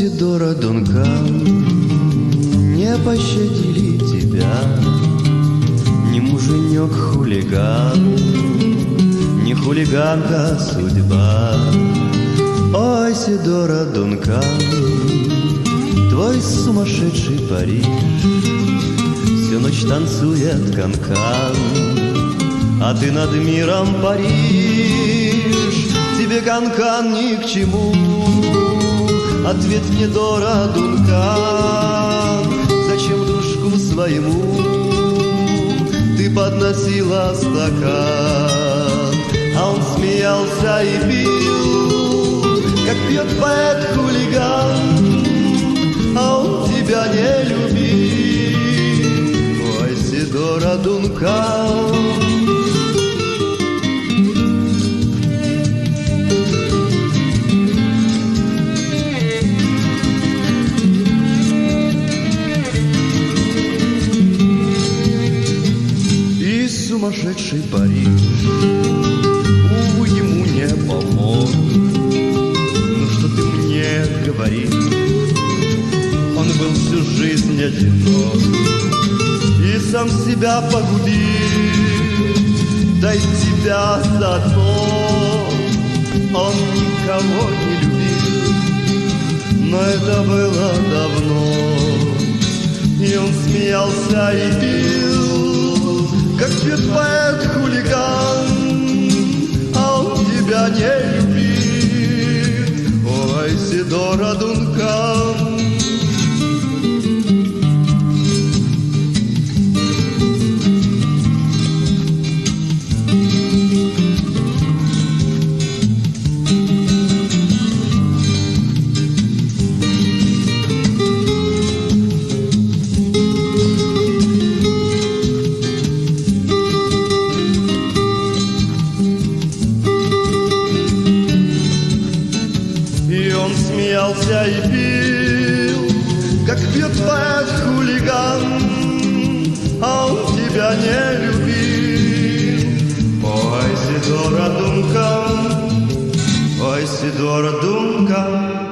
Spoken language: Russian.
Сидора Дункан, не пощадили тебя, Не муженек-хулиган, не хулиганка судьба. Ой, Сидора Дункан, твой сумасшедший Париж Всю ночь танцует канкан, а ты над миром паришь. Тебе канкан ни к чему, ответ мне Дора Дункан. Зачем дружку своему ты подносила стакан? А он смеялся и пил, как пьет поэт-хулиган, а он тебя не любил. Ой, Сидора Дункан. Сумасшедший Париж, увы, ему не помог. Ну что ты мне говоришь? Он был всю жизнь одинок И сам себя погубил Да и тебя заодно Он никого не любил Но это было давно И он смеялся и пил любит Ой, Сидора Дункан И он смеялся и пил, как пьет поэт-хулиган, а он тебя не любил. Ой, Сидора Дункан, ой, Сидора Дункан,